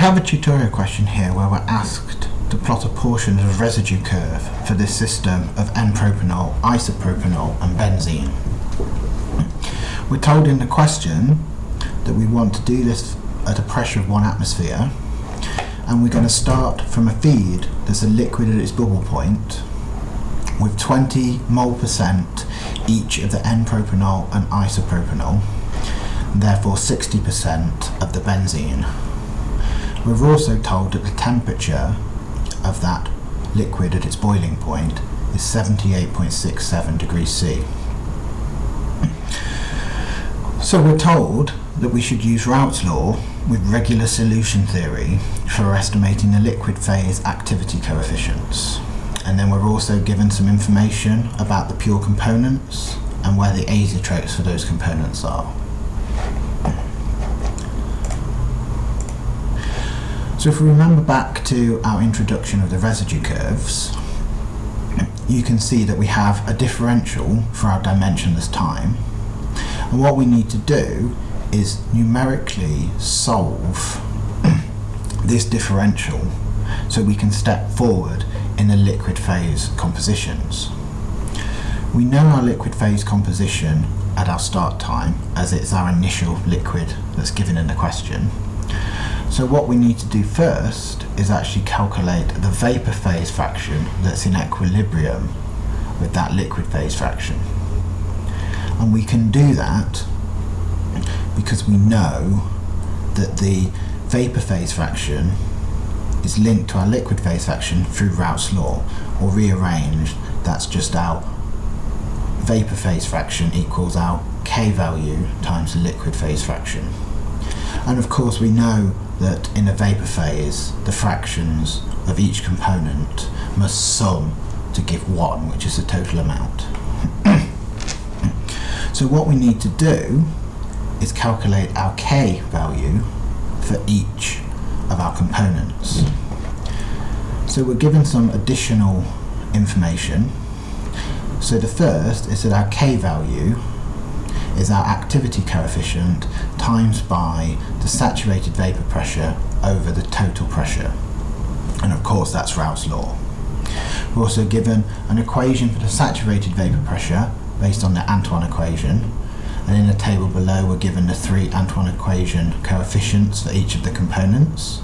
have a tutorial question here where we're asked to plot a portion of a residue curve for this system of N-propanol, isopropanol and benzene. We're told in the question that we want to do this at a pressure of one atmosphere and we're going to start from a feed that's a liquid at its bubble point with 20 mole percent each of the N-propanol and isopropanol therefore 60% of the benzene. We're also told that the temperature of that liquid at its boiling point is 78.67 degrees C. So we're told that we should use Raoult's law with regular solution theory for estimating the liquid phase activity coefficients. And then we're also given some information about the pure components and where the azeotropics for those components are. So if we remember back to our introduction of the residue curves, you can see that we have a differential for our dimensionless time. And what we need to do is numerically solve this differential so we can step forward in the liquid phase compositions. We know our liquid phase composition at our start time as it's our initial liquid that's given in the question. So what we need to do first is actually calculate the vapor phase fraction that's in equilibrium with that liquid phase fraction. And we can do that because we know that the vapor phase fraction is linked to our liquid phase fraction through Raoult's law, or rearranged, that's just our vapor phase fraction equals our K value times the liquid phase fraction. And of course we know that in a vapor phase the fractions of each component must sum to give 1, which is the total amount. so what we need to do is calculate our K value for each of our components. So we're given some additional information. So the first is that our K value is our activity coefficient times by the saturated vapour pressure over the total pressure. And of course that's Raoult's law. We're also given an equation for the saturated vapour pressure based on the Antoine equation and in the table below we're given the three Antoine equation coefficients for each of the components.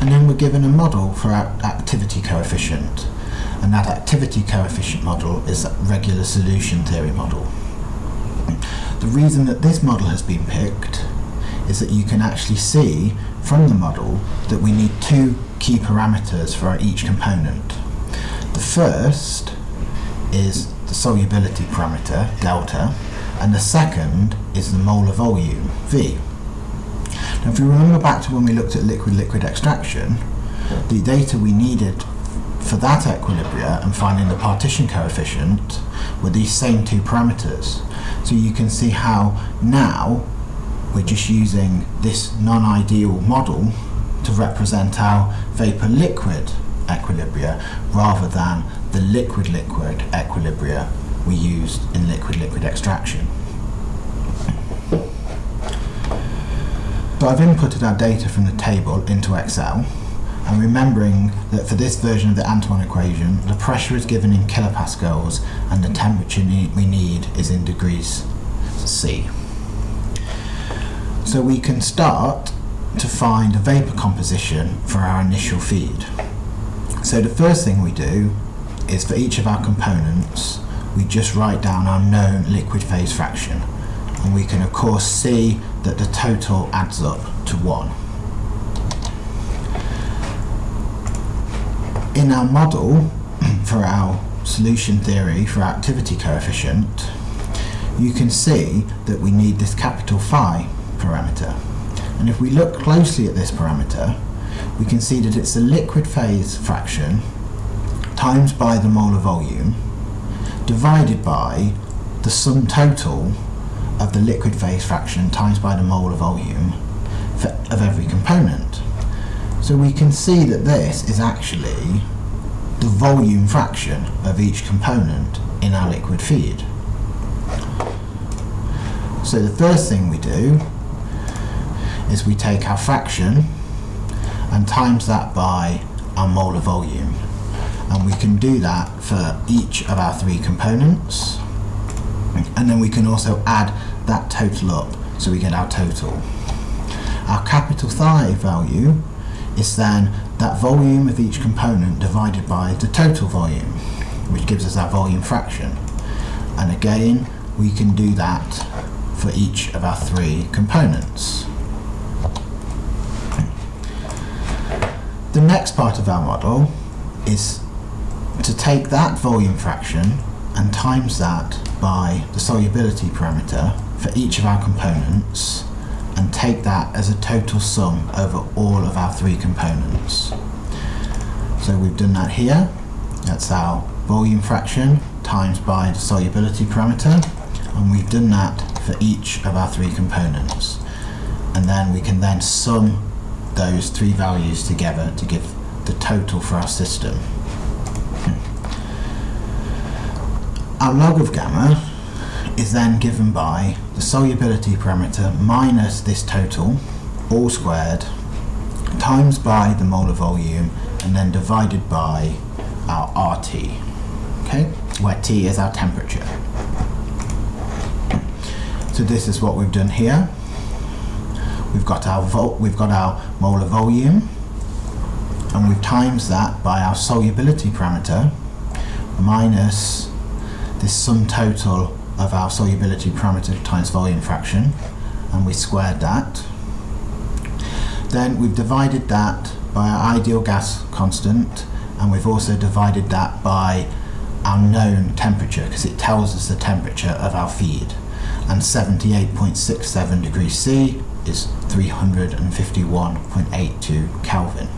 And then we're given a model for our activity coefficient and that activity coefficient model is a regular solution theory model. The reason that this model has been picked is that you can actually see from the model that we need two key parameters for each component. The first is the solubility parameter, delta, and the second is the molar volume, V. Now if you remember back to when we looked at liquid-liquid extraction, the data we needed for that equilibria and finding the partition coefficient with these same two parameters. So you can see how now we're just using this non-ideal model to represent our vapor-liquid equilibria rather than the liquid-liquid equilibria we used in liquid-liquid extraction. So I've inputted our data from the table into Excel and remembering that for this version of the Antoine equation the pressure is given in kilopascals and the temperature we need is in degrees C. So we can start to find a vapour composition for our initial feed. So the first thing we do is for each of our components we just write down our known liquid phase fraction and we can of course see that the total adds up to 1. In our model for our solution theory for activity coefficient you can see that we need this capital phi parameter and if we look closely at this parameter we can see that it's the liquid phase fraction times by the molar volume divided by the sum total of the liquid phase fraction times by the molar volume for, of every component. So we can see that this is actually the volume fraction of each component in our liquid feed. So the first thing we do is we take our fraction and times that by our molar volume. And we can do that for each of our three components. And then we can also add that total up so we get our total. Our capital phi value is then that volume of each component divided by the total volume, which gives us our volume fraction. And again, we can do that for each of our three components. The next part of our model is to take that volume fraction and times that by the solubility parameter for each of our components and take that as a total sum over all of our three components. So we've done that here. That's our volume fraction times by the solubility parameter and we've done that for each of our three components. And then we can then sum those three values together to give the total for our system. Hmm. Our log of gamma is then given by the solubility parameter minus this total, all squared, times by the molar volume, and then divided by our RT, okay, where T is our temperature. So this is what we've done here. We've got our vol we've got our molar volume, and we've times that by our solubility parameter minus this sum total of our solubility parameter times volume fraction and we squared that. Then we've divided that by our ideal gas constant and we've also divided that by our known temperature because it tells us the temperature of our feed and 78.67 degrees C is 351.82 Kelvin.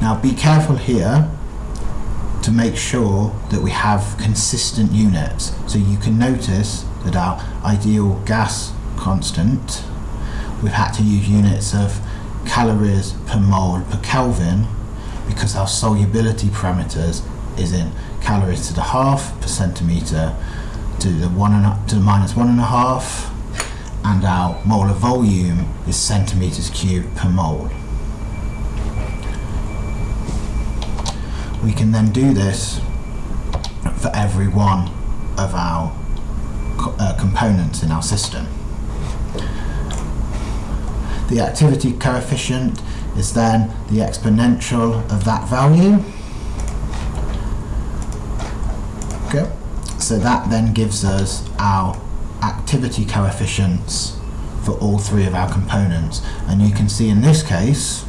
Now be careful here to make sure that we have consistent units. So you can notice that our ideal gas constant, we've had to use units of calories per mole per Kelvin because our solubility parameters is in calories to the half per centimeter to the one and a, to the minus one and a half and our molar volume is centimeters cubed per mole. We can then do this for every one of our uh, components in our system. The activity coefficient is then the exponential of that value. Okay. So that then gives us our activity coefficients for all three of our components. And you can see in this case,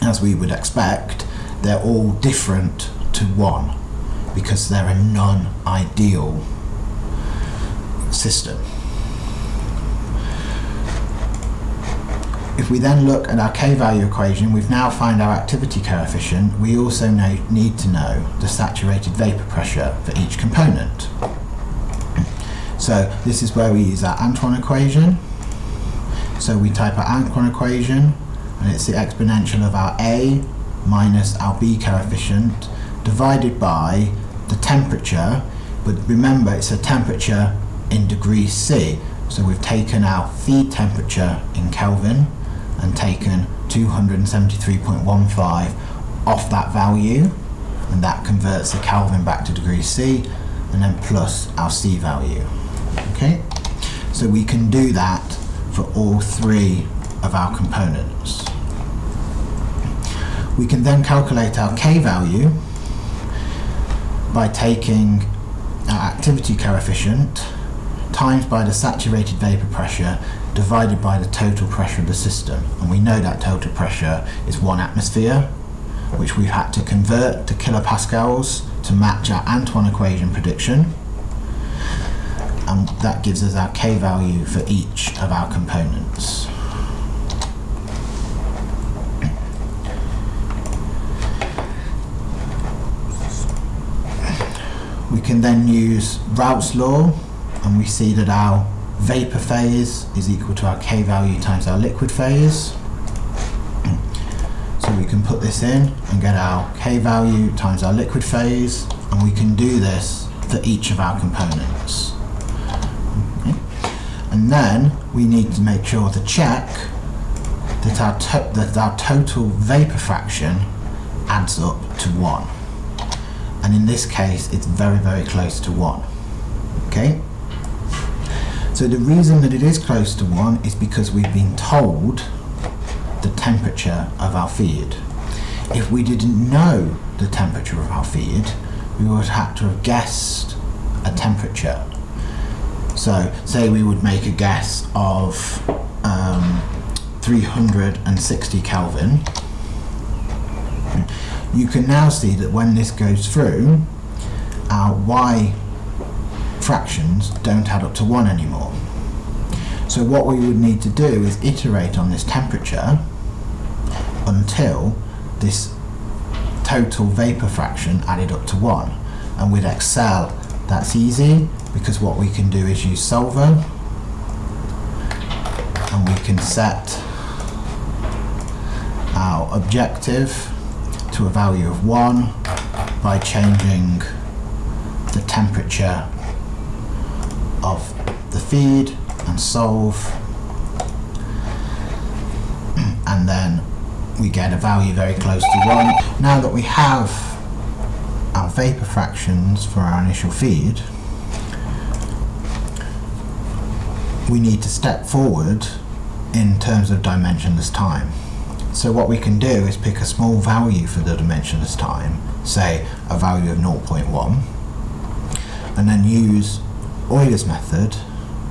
as we would expect, they're all different to one because they're a non-ideal system. If we then look at our k-value equation, we've now found our activity coefficient. We also know, need to know the saturated vapor pressure for each component. So this is where we use our Antoine equation. So we type our Antoine equation, and it's the exponential of our A minus our B coefficient divided by the temperature, but remember it's a temperature in degrees C. So we've taken our feed temperature in Kelvin and taken 273.15 off that value and that converts the Kelvin back to degrees C and then plus our C value. Okay, so we can do that for all three of our components. We can then calculate our K value by taking our activity coefficient times by the saturated vapor pressure divided by the total pressure of the system. And we know that total pressure is one atmosphere, which we've had to convert to kilopascals to match our Antoine equation prediction. And that gives us our K value for each of our components. Can then use Raoult's law and we see that our vapor phase is equal to our K value times our liquid phase. So we can put this in and get our K value times our liquid phase and we can do this for each of our components. And then we need to make sure to check that our, that our total vapor fraction adds up to 1. And in this case, it's very, very close to 1. Okay? So the reason that it is close to 1 is because we've been told the temperature of our feed. If we didn't know the temperature of our feed, we would have to have guessed a temperature. So, say we would make a guess of um, 360 Kelvin. You can now see that when this goes through, our y fractions don't add up to 1 anymore. So what we would need to do is iterate on this temperature until this total vapor fraction added up to 1. And with Excel, that's easy because what we can do is use solver and we can set our objective to a value of 1 by changing the temperature of the feed and solve and then we get a value very close to 1. Now that we have our vapor fractions for our initial feed we need to step forward in terms of dimensionless time. So what we can do is pick a small value for the dimensionless time, say a value of 0.1, and then use Euler's method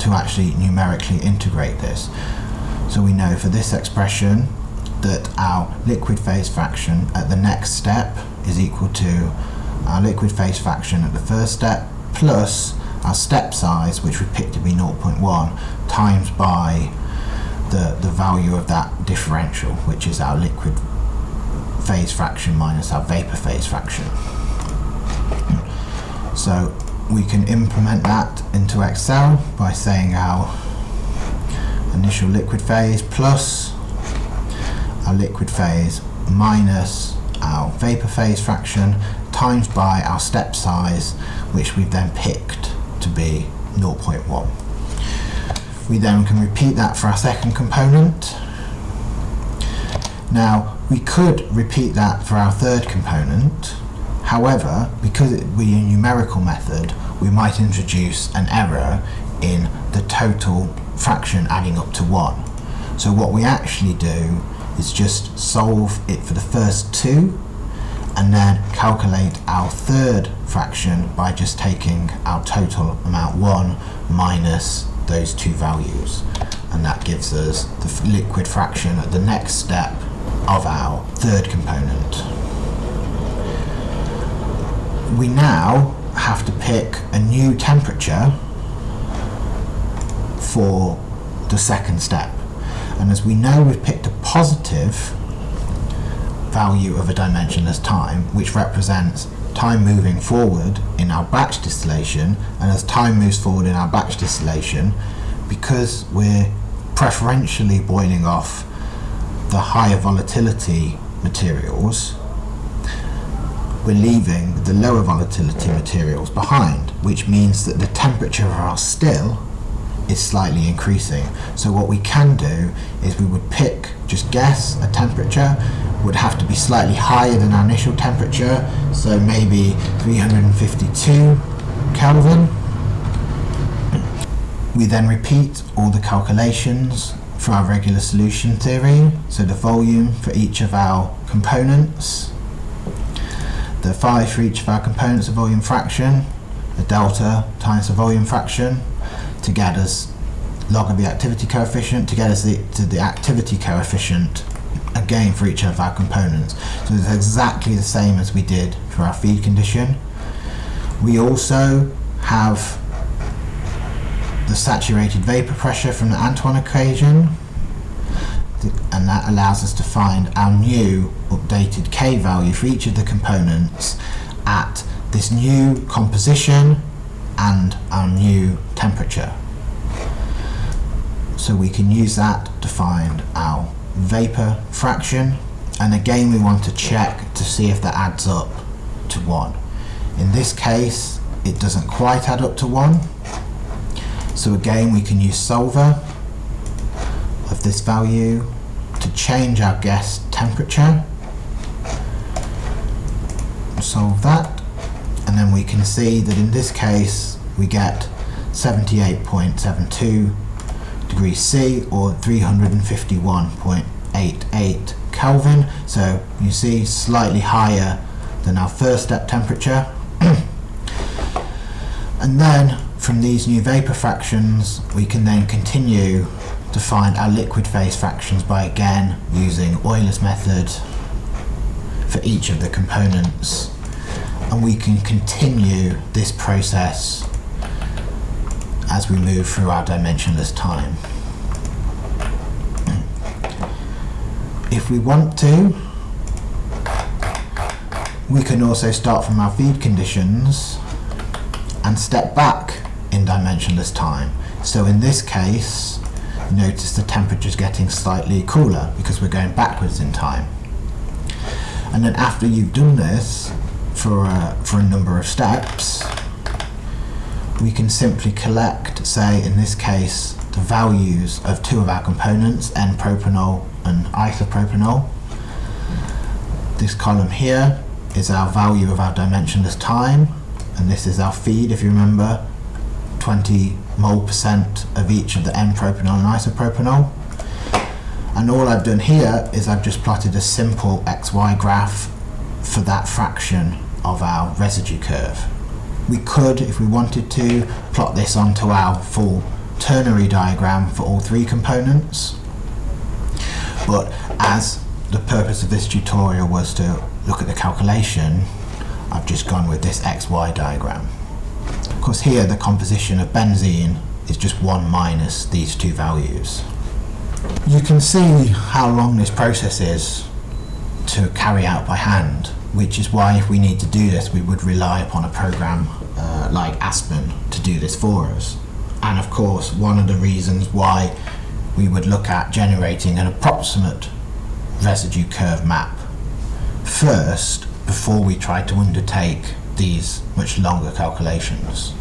to actually numerically integrate this. So we know for this expression that our liquid phase fraction at the next step is equal to our liquid phase fraction at the first step plus our step size, which we picked to be 0.1, times by the, the value of that differential, which is our liquid phase fraction minus our vapor phase fraction. So we can implement that into Excel by saying our initial liquid phase plus our liquid phase minus our vapor phase fraction times by our step size which we've then picked to be 0.1. We then can repeat that for our second component. Now we could repeat that for our third component however because it would be a numerical method we might introduce an error in the total fraction adding up to 1. So what we actually do is just solve it for the first two and then calculate our third fraction by just taking our total amount 1 minus those two values and that gives us the liquid fraction at the next step of our third component. We now have to pick a new temperature for the second step and as we know we've picked a positive value of a dimensionless time which represents time moving forward in our batch distillation and as time moves forward in our batch distillation because we're preferentially boiling off the higher volatility materials we're leaving the lower volatility materials behind which means that the temperature of our still is slightly increasing. So what we can do is we would pick, just guess a temperature, would have to be slightly higher than our initial temperature, so maybe 352 Kelvin. We then repeat all the calculations for our regular solution theory, so the volume for each of our components, the phi for each of our components of volume fraction, the delta times the volume fraction, to get us log of the activity coefficient, to get us the, to the activity coefficient again for each of our components. So it's exactly the same as we did for our feed condition. We also have the saturated vapor pressure from the Antoine equation and that allows us to find our new updated K value for each of the components at this new composition and our new temperature. So we can use that to find our vapor fraction and again we want to check to see if that adds up to 1. In this case it doesn't quite add up to 1 so again we can use solver of this value to change our guess temperature. Solve that and then we can see that in this case we get 78.72 degrees C or 351.88 Kelvin. So you see slightly higher than our first step temperature. And then from these new vapor fractions we can then continue to find our liquid phase fractions by again using Euler's method for each of the components. And we can continue this process as we move through our dimensionless time. If we want to, we can also start from our feed conditions and step back in dimensionless time. So in this case, notice the temperature is getting slightly cooler because we're going backwards in time. And then after you've done this for a, for a number of steps, we can simply collect, say in this case, the values of two of our components, N-propanol and isopropanol. This column here is our value of our dimensionless time, and this is our feed, if you remember, 20 mole percent of each of the N-propanol and isopropanol. And all I've done here is I've just plotted a simple XY graph for that fraction of our residue curve. We could, if we wanted to, plot this onto our full ternary diagram for all three components. But as the purpose of this tutorial was to look at the calculation, I've just gone with this XY diagram. Of course here the composition of benzene is just 1 minus these two values. You can see how long this process is to carry out by hand which is why if we need to do this we would rely upon a program uh, like Aspen to do this for us. And of course one of the reasons why we would look at generating an approximate residue curve map first before we try to undertake these much longer calculations.